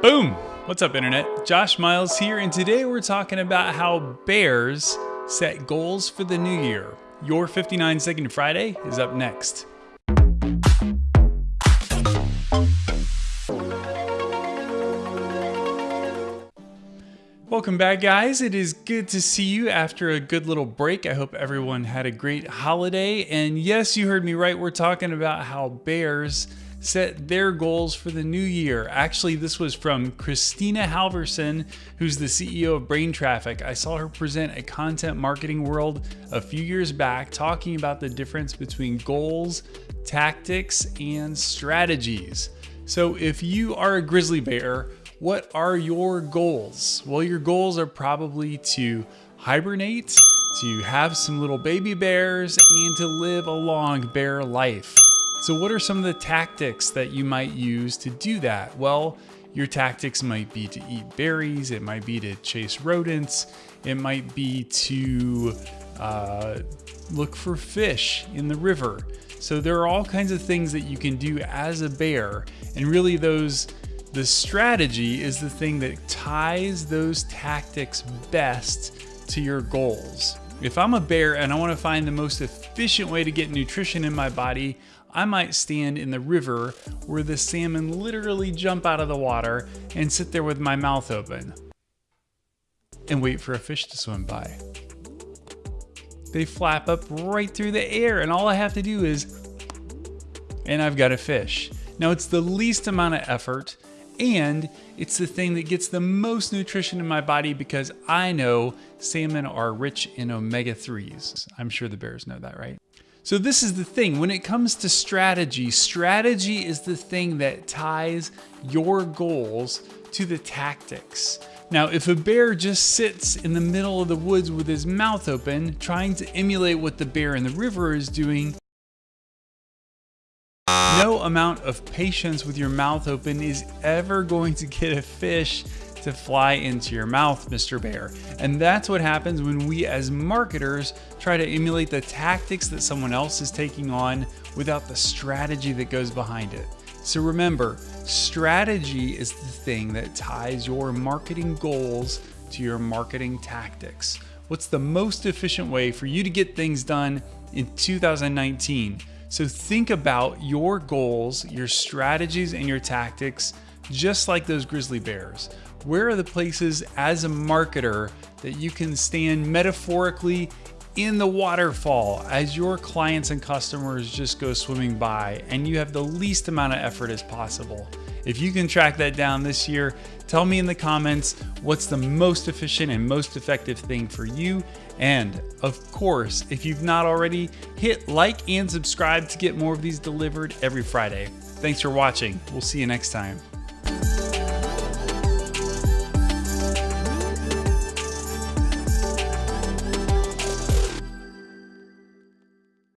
Boom! What's up, Internet? Josh Miles here, and today we're talking about how bears set goals for the new year. Your 59 Second Friday is up next. Welcome back, guys. It is good to see you after a good little break. I hope everyone had a great holiday. And yes, you heard me right. We're talking about how bears set their goals for the new year. Actually, this was from Kristina Halvorson, who's the CEO of Brain Traffic. I saw her present at Content Marketing World a few years back, talking about the difference between goals, tactics, and strategies. So, if you are a grizzly bear, what are your goals? Well, your goals are probably to hibernate, to have some little baby bears, and to live a long bear life. So, what are some of the tactics that you might use to do that? Well, your tactics might be to eat berries, it might be to chase rodents, it might be to uh, look for fish in the river. So, there are all kinds of things that you can do as a bear, and really, those the strategy is the thing that ties those tactics best to your goals. If I'm a bear and I want to find the most efficient way to get nutrition in my body, I might stand in the river where the salmon literally jump out of the water and sit there with my mouth open and wait for a fish to swim by. They flap up right through the air and all I have to do is, and I've got a fish. Now it's the least amount of effort and it's the thing that gets the most nutrition in my body because I know salmon are rich in omega 3s. I'm sure the bears know that, right? So, this is the thing when it comes to strategy, strategy is the thing that ties your goals to the tactics. Now, if a bear just sits in the middle of the woods with his mouth open, trying to emulate what the bear in the river is doing, no amount of patience with your mouth open is ever going to get a fish to fly into your mouth, Mr. Bear. And that's what happens when we as marketers try to emulate the tactics that someone else is taking on without the strategy that goes behind it. So remember, strategy is the thing that ties your marketing goals to your marketing tactics. What's the most efficient way for you to get things done in 2019? So think about your goals, your strategies, and your tactics just like those grizzly bears. Where are the places as a marketer that you can stand metaphorically in the waterfall as your clients and customers just go swimming by and you have the least amount of effort as possible? If you can track that down this year, tell me in the comments what's the most efficient and most effective thing for you. And of course, if you've not already, hit like and subscribe to get more of these delivered every Friday. Thanks for watching. We'll see you next time.